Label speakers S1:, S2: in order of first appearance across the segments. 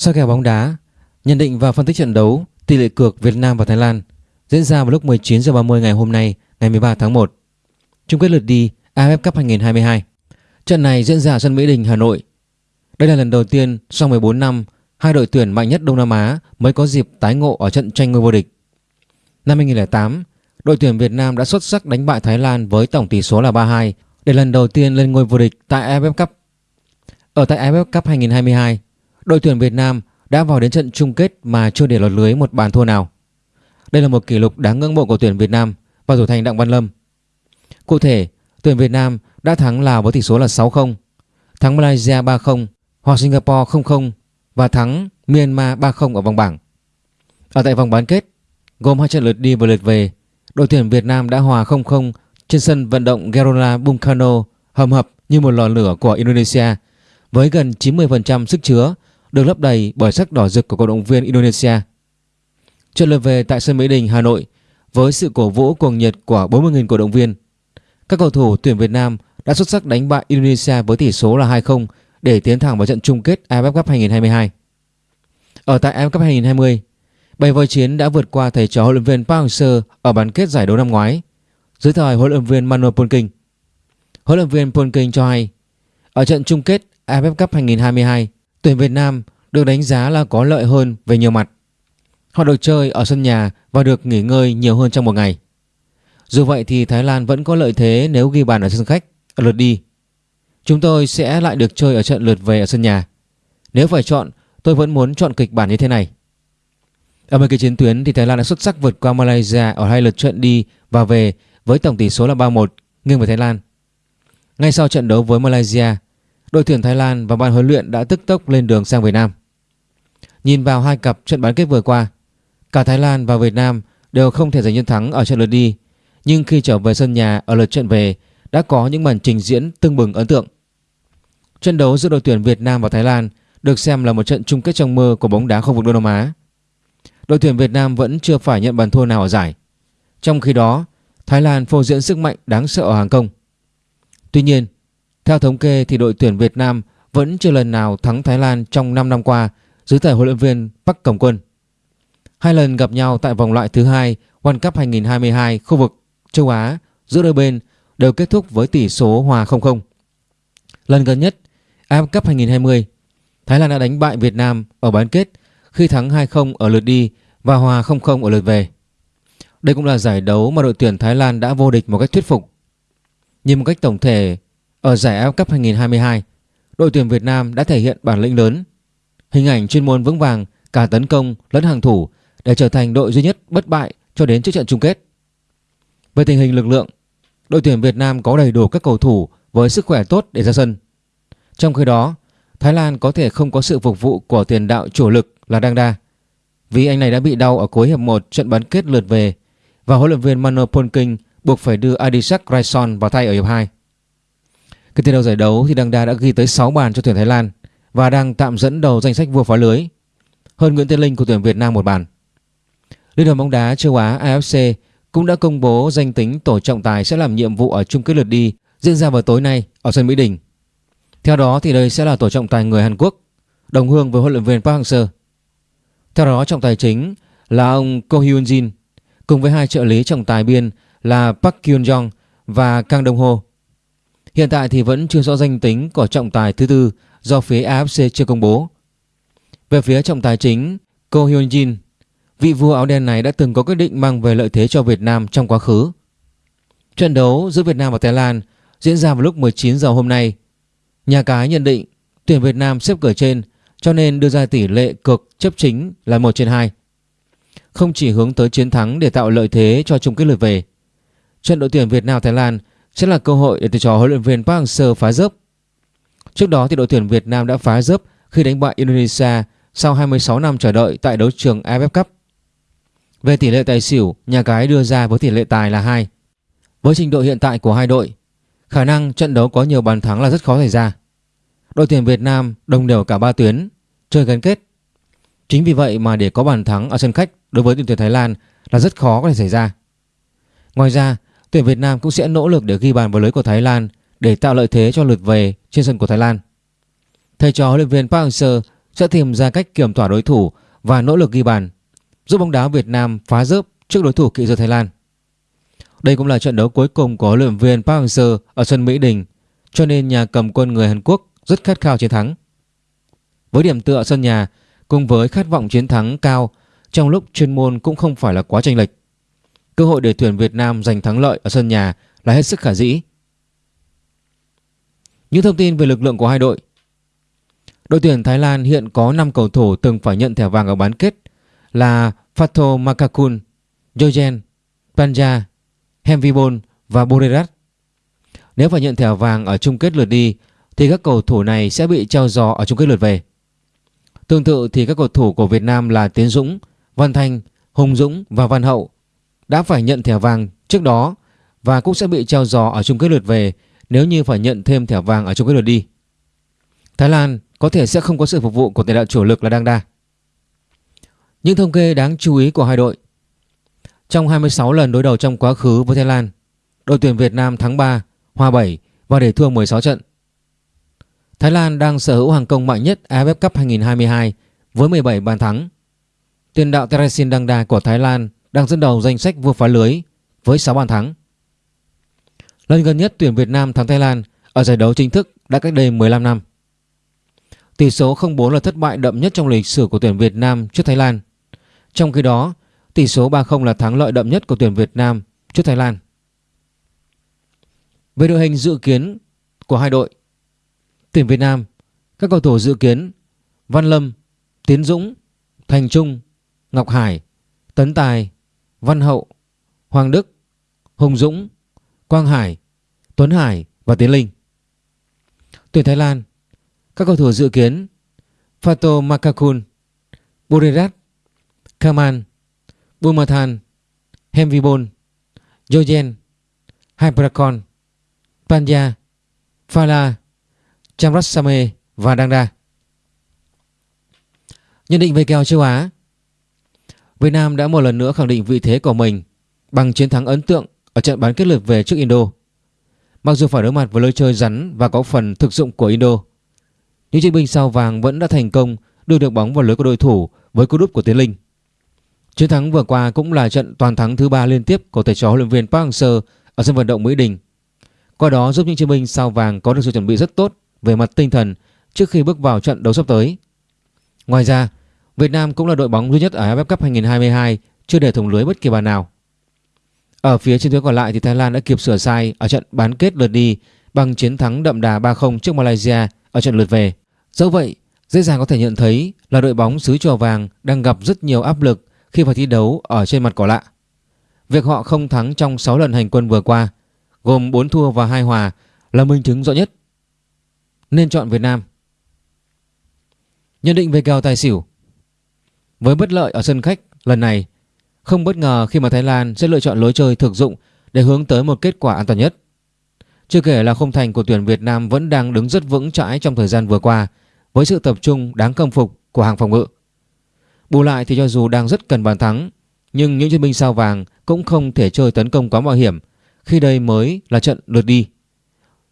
S1: Sau kèo bóng đá, nhận định và phân tích trận đấu tỷ lệ cược Việt Nam và Thái Lan diễn ra vào lúc 19 h 30 ngày hôm nay, ngày 13 tháng 1. Chung kết lượt đi AFF Cup 2022. Trận này diễn ra ở sân Mỹ Đình, Hà Nội. Đây là lần đầu tiên sau 14 năm hai đội tuyển mạnh nhất Đông Nam Á mới có dịp tái ngộ ở trận tranh ngôi vô địch. Năm 2008, đội tuyển Việt Nam đã xuất sắc đánh bại Thái Lan với tổng tỷ số là 3-2 để lần đầu tiên lên ngôi vô địch tại AFF Cup. Ở tại AFF Cup 2022, đội tuyển Việt Nam đã vào đến trận chung kết mà chưa để lọt lưới một bàn thua nào. Đây là một kỷ lục đáng ngưỡng mộ của tuyển Việt Nam và thủ thành Đặng Văn Lâm. Cụ thể, tuyển Việt Nam đã thắng Lào với tỷ số là 6-0, thắng Malaysia 3-0 hoặc Singapore 0-0 và thắng Myanmar 3-0 ở vòng bảng. Ở tại vòng bán kết, gồm hai trận lượt đi và lượt về, đội tuyển Việt Nam đã hòa 0-0 trên sân vận động Gerola Bung Karno hầm hập như một lò lửa của Indonesia với gần 90% sức chứa được lấp đầy bởi sắc đỏ rực của cổ động viên Indonesia. Trận lượt về tại sân Mỹ Đình, Hà Nội với sự cổ vũ cuồng nhiệt của 40.000 cổ động viên. Các cầu thủ tuyển Việt Nam đã xuất sắc đánh bại Indonesia với tỷ số là 2-0 để tiến thẳng vào trận chung kết AFF Cup 2022. Ở tại AFF Cup 2020, Bầy voi chiến đã vượt qua thầy trò huấn luyện viên Park Hang-seo ở bán kết giải đấu năm ngoái dưới thời huấn luyện viên Manuel Polking. Huấn luyện viên Polking cho hay ở trận chung kết AFF Cup 2022, tuyển Việt Nam được đánh giá là có lợi hơn về nhiều mặt. Họ được chơi ở sân nhà và được nghỉ ngơi nhiều hơn trong một ngày. Dù vậy thì Thái Lan vẫn có lợi thế nếu ghi bàn ở sân khách ở lượt đi. Chúng tôi sẽ lại được chơi ở trận lượt về ở sân nhà. Nếu phải chọn, tôi vẫn muốn chọn kịch bản như thế này. Ở mấy cái chiến tuyến thì Thái Lan đã xuất sắc vượt qua Malaysia ở hai lượt trận đi và về với tổng tỷ số là 3-1 nghiêng về Thái Lan. Ngay sau trận đấu với Malaysia, đội tuyển Thái Lan và ban huấn luyện đã tức tốc lên đường sang Việt Nam. Nhìn vào hai cặp trận bán kết vừa qua, cả Thái Lan và Việt Nam đều không thể giành chiến thắng ở trận lượt đi, nhưng khi trở về sân nhà ở lượt trận về đã có những màn trình diễn tưng bừng ấn tượng. Trận đấu giữa đội tuyển Việt Nam và Thái Lan được xem là một trận chung kết trong mơ của bóng đá khu vực Đông Nam Á. Đội tuyển Việt Nam vẫn chưa phải nhận bàn thua nào ở giải. Trong khi đó, Thái Lan phô diễn sức mạnh đáng sợ ở hàng công. Tuy nhiên, theo thống kê thì đội tuyển Việt Nam vẫn chưa lần nào thắng Thái Lan trong 5 năm qua dưới thời huấn luyện viên Park Cổng Quân. Hai lần gặp nhau tại vòng loại thứ hai World Cup 2022 khu vực châu Á giữa đôi bên đều kết thúc với tỷ số hòa 0-0. Lần gần nhất AFF Cup 2020, Thái Lan đã đánh bại Việt Nam ở bán kết khi thắng 2-0 ở lượt đi và hòa 0-0 ở lượt về. Đây cũng là giải đấu mà đội tuyển Thái Lan đã vô địch một cách thuyết phục. Nhìn một cách tổng thể, ở giải AFF Cup 2022, đội tuyển Việt Nam đã thể hiện bản lĩnh lớn, hình ảnh chuyên môn vững vàng cả tấn công lẫn hàng thủ để trở thành đội duy nhất bất bại cho đến trước trận chung kết. Về tình hình lực lượng, đội tuyển Việt Nam có đầy đủ các cầu thủ với sức khỏe tốt để ra sân. Trong khi đó, Thái Lan có thể không có sự phục vụ của tiền đạo chủ lực là Đăng Đa vì anh này đã bị đau ở cuối hiệp 1 trận bán kết lượt về và huấn luyện viên Mano Polking buộc phải đưa Adisak Raison vào thay ở hiệp 2. Cái tiền đầu giải đấu thì Đăng Đa đã ghi tới 6 bàn cho tuyển Thái Lan và đang tạm dẫn đầu danh sách vua phá lưới hơn Nguyễn Tiến Linh của tuyển Việt Nam một bàn. Liên đoàn bóng đá châu Á AFC cũng đã công bố danh tính tổ trọng tài sẽ làm nhiệm vụ ở chung kết lượt đi diễn ra vào tối nay ở sân Mỹ Đình. Theo đó thì đây sẽ là tổ trọng tài người Hàn Quốc, đồng hương với huấn luyện viên Park Hang-seo. Theo đó trọng tài chính là ông Ko Hyun Jin cùng với hai trợ lý trọng tài biên là Park Kyun Jong và Kang Dong Ho. Hiện tại thì vẫn chưa rõ danh tính của trọng tài thứ tư do phía AFC chưa công bố. Về phía trọng tài chính Ko Hyun Jin, vị vua áo đen này đã từng có quyết định mang về lợi thế cho Việt Nam trong quá khứ. Trận đấu giữa Việt Nam và Thái Lan diễn ra vào lúc 19 giờ hôm nay. Nhà cái nhận định tuyển Việt Nam xếp cửa trên cho nên đưa ra tỷ lệ cực chấp chính là 1 trên 2. Không chỉ hướng tới chiến thắng để tạo lợi thế cho chung kết lượt về. Trận đội tuyển Việt Nam Thái Lan sẽ là cơ hội để thầy trò huấn luyện viên Park Hang-seo phá dớp. Trước đó thì đội tuyển Việt Nam đã phá dớp khi đánh bại Indonesia sau 26 năm chờ đợi tại đấu trường AFF Cup. Về tỷ lệ tài xỉu, nhà cái đưa ra với tỷ lệ tài là 2. Với trình độ hiện tại của hai đội, khả năng trận đấu có nhiều bàn thắng là rất khó xảy ra. Đội tuyển Việt Nam đồng đều cả ba tuyến, chơi gắn kết. Chính vì vậy mà để có bàn thắng ở sân khách đối với đội tuyển Thái Lan là rất khó có thể xảy ra. Ngoài ra, tuyển Việt Nam cũng sẽ nỗ lực để ghi bàn vào lưới của Thái Lan để tạo lợi thế cho lượt về trên sân của Thái Lan. Thầy trò huấn luyện viên Park Hang-seo sẽ tìm ra cách kiểm tỏa đối thủ và nỗ lực ghi bàn, giúp bóng đá Việt Nam phá rớp trước đối thủ kỵ dơ Thái Lan. Đây cũng là trận đấu cuối cùng của huấn luyện viên Park Hang-seo ở sân Mỹ Đình, cho nên nhà cầm quân người Hàn Quốc rất khát khao chiến thắng. Với điểm tựa sân nhà cùng với khát vọng chiến thắng cao trong lúc chuyên môn cũng không phải là quá chênh lệch, cơ hội để tuyển Việt Nam giành thắng lợi ở sân nhà là hết sức khả dĩ. Những thông tin về lực lượng của hai đội Đội tuyển Thái Lan hiện có 5 cầu thủ từng phải nhận thẻ vàng ở bán kết là Fatho Makakun, Jojen, Panja, Hemvibon và Borerat. Nếu phải nhận thẻ vàng ở chung kết lượt đi thì các cầu thủ này sẽ bị treo giò ở chung kết lượt về. Tương tự thì các cầu thủ của Việt Nam là Tiến Dũng, Văn Thanh, Hùng Dũng và Văn Hậu đã phải nhận thẻ vàng trước đó và cũng sẽ bị treo giò ở chung kết lượt về nếu như phải nhận thêm thẻ vàng ở chung kết lượt đi. Thái Lan có thể sẽ không có sự phục vụ của tiền đạo chủ lực là Đăng Đa. Những thông kê đáng chú ý của hai đội Trong 26 lần đối đầu trong quá khứ với Thái Lan Đội tuyển Việt Nam thắng 3, hòa 7 và để thua 16 trận Thái Lan đang sở hữu hàng công mạnh nhất AFF Cup 2022 với 17 bàn thắng Tiền đạo Teresin Đăng của Thái Lan đang dẫn đầu danh sách vua phá lưới với 6 bàn thắng Lần gần nhất tuyển Việt Nam thắng Thái Lan ở giải đấu chính thức đã cách đây 15 năm Tỷ số 0-4 là thất bại đậm nhất trong lịch sử của tuyển Việt Nam trước Thái Lan. Trong khi đó, tỷ số 3-0 là thắng lợi đậm nhất của tuyển Việt Nam trước Thái Lan. Về đội hình dự kiến của hai đội, tuyển Việt Nam, các cầu thủ dự kiến Văn Lâm, Tiến Dũng, Thành Trung, Ngọc Hải, Tấn Tài, Văn Hậu, Hoàng Đức, Hùng Dũng, Quang Hải, Tuấn Hải và Tiến Linh. Tuyển Thái Lan các cầu thủ dự kiến Fato Makakun, Burirat, Kaman, Bumathan, Hemvibon, Jojen, Hyperakon, Panja, Fala, Chamrasame và Dangda. Nhận định về kèo châu Á Việt Nam đã một lần nữa khẳng định vị thế của mình bằng chiến thắng ấn tượng ở trận bán kết lượt về trước Indo. Mặc dù phải đối mặt với lối chơi rắn và có phần thực dụng của Indo, những chiến binh sao vàng vẫn đã thành công đưa được bóng vào lưới của đối thủ với cú đúp của Tiến Linh. Chiến thắng vừa qua cũng là trận toàn thắng thứ ba liên tiếp của thầy trò huấn luyện viên Park Hang-seo ở sân vận động Mỹ Đình. Qua đó giúp những chiến binh sao vàng có được sự chuẩn bị rất tốt về mặt tinh thần trước khi bước vào trận đấu sắp tới. Ngoài ra, Việt Nam cũng là đội bóng duy nhất ở AFF Cup 2022 chưa để thủng lưới bất kỳ bàn nào. Ở phía trên tuyến còn lại thì Thái Lan đã kịp sửa sai ở trận bán kết lượt đi bằng chiến thắng đậm đà 3-0 trước Malaysia ở trận lượt về. Dẫu vậy, dễ dàng có thể nhận thấy là đội bóng xứ trò vàng đang gặp rất nhiều áp lực khi phải thi đấu ở trên mặt cỏ lạ. Việc họ không thắng trong 6 lần hành quân vừa qua, gồm 4 thua và 2 hòa là minh chứng rõ nhất. Nên chọn Việt Nam. Nhận định về kèo tài xỉu với bất lợi ở sân khách lần này, không bất ngờ khi mà Thái Lan sẽ lựa chọn lối chơi thực dụng để hướng tới một kết quả an toàn nhất. Chưa kể là không thành của tuyển Việt Nam vẫn đang đứng rất vững chãi trong thời gian vừa qua với sự tập trung đáng khâm phục của hàng phòng ngự. Bù lại thì cho dù đang rất cần bàn thắng nhưng những chiến binh sao vàng cũng không thể chơi tấn công quá mạo hiểm khi đây mới là trận lượt đi.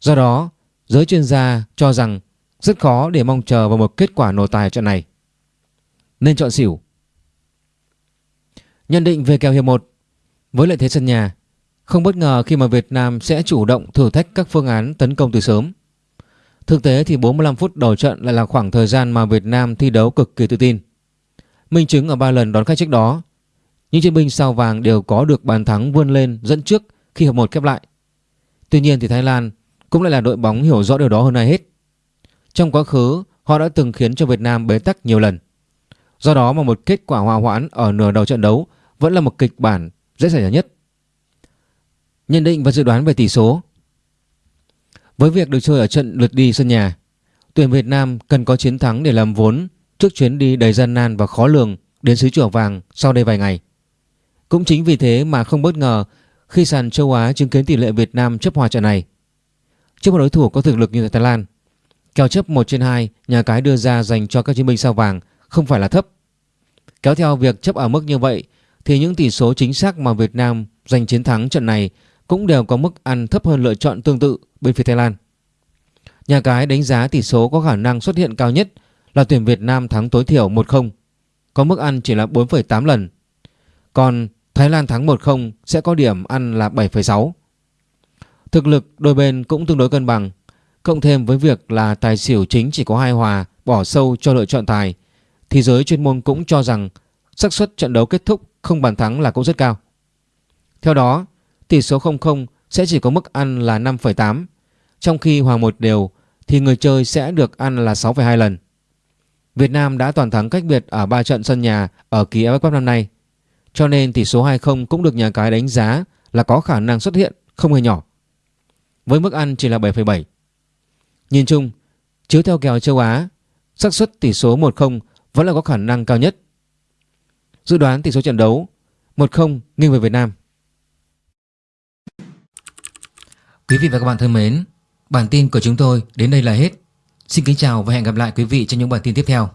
S1: Do đó, giới chuyên gia cho rằng rất khó để mong chờ vào một kết quả nổ tài trận này. Nên chọn xỉu. Nhận định về kèo hiệp 1 Với lợi thế sân nhà không bất ngờ khi mà Việt Nam sẽ chủ động thử thách các phương án tấn công từ sớm. Thực tế thì 45 phút đầu trận lại là khoảng thời gian mà Việt Nam thi đấu cực kỳ tự tin. Minh chứng ở 3 lần đón khách trước đó, những chiến binh sao vàng đều có được bàn thắng vươn lên dẫn trước khi hợp một khép lại. Tuy nhiên thì Thái Lan cũng lại là đội bóng hiểu rõ điều đó hơn ai hết. Trong quá khứ, họ đã từng khiến cho Việt Nam bế tắc nhiều lần. Do đó mà một kết quả hòa hoãn ở nửa đầu trận đấu vẫn là một kịch bản dễ xảy ra nhất. Nhận định và dự đoán về tỷ số. Với việc được chơi ở trận lượt đi sân nhà, Tuyển Việt Nam cần có chiến thắng để làm vốn Trước chuyến đi đầy gian nan và khó lường Đến xứ chùa vàng sau đây vài ngày. Cũng chính vì thế mà không bất ngờ Khi sàn châu Á chứng kiến tỷ lệ Việt Nam chấp hòa trận này. Trước một đối thủ có thực lực như Thái Lan, Kèo chấp 1 trên 2 Nhà cái đưa ra dành cho các chiến binh sao vàng Không phải là thấp. Kéo theo việc chấp ở mức như vậy Thì những tỷ số chính xác mà Việt Nam giành chiến thắng trận này cũng đều có mức ăn thấp hơn lựa chọn tương tự bên phía Thái Lan. Nhà cái đánh giá tỷ số có khả năng xuất hiện cao nhất là tuyển Việt Nam thắng tối thiểu 1-0, có mức ăn chỉ là 4,8 lần. Còn Thái Lan thắng 1-0 sẽ có điểm ăn là 7,6. Thực lực đôi bên cũng tương đối cân bằng, cộng thêm với việc là tài xỉu chính chỉ có hai hòa bỏ sâu cho lựa chọn tài thì giới chuyên môn cũng cho rằng xác suất trận đấu kết thúc không bàn thắng là cũng rất cao. Theo đó, tỷ số 0-0 sẽ chỉ có mức ăn là 5,8, trong khi hòa một đều thì người chơi sẽ được ăn là 6,2 lần. Việt Nam đã toàn thắng cách biệt ở 3 trận sân nhà ở kỳ AFF Cup năm nay, cho nên tỷ số 2-0 cũng được nhà cái đánh giá là có khả năng xuất hiện không hề nhỏ. Với mức ăn chỉ là 7,7. Nhìn chung, chiếu theo kèo châu Á, xác suất tỷ số 1-0 vẫn là có khả năng cao nhất. Dự đoán tỷ số trận đấu 1-0 nghiêng về Việt Nam. Quý vị và các bạn thân mến, bản tin của chúng tôi đến đây là hết. Xin kính chào và hẹn gặp lại quý vị trong những bản tin tiếp theo.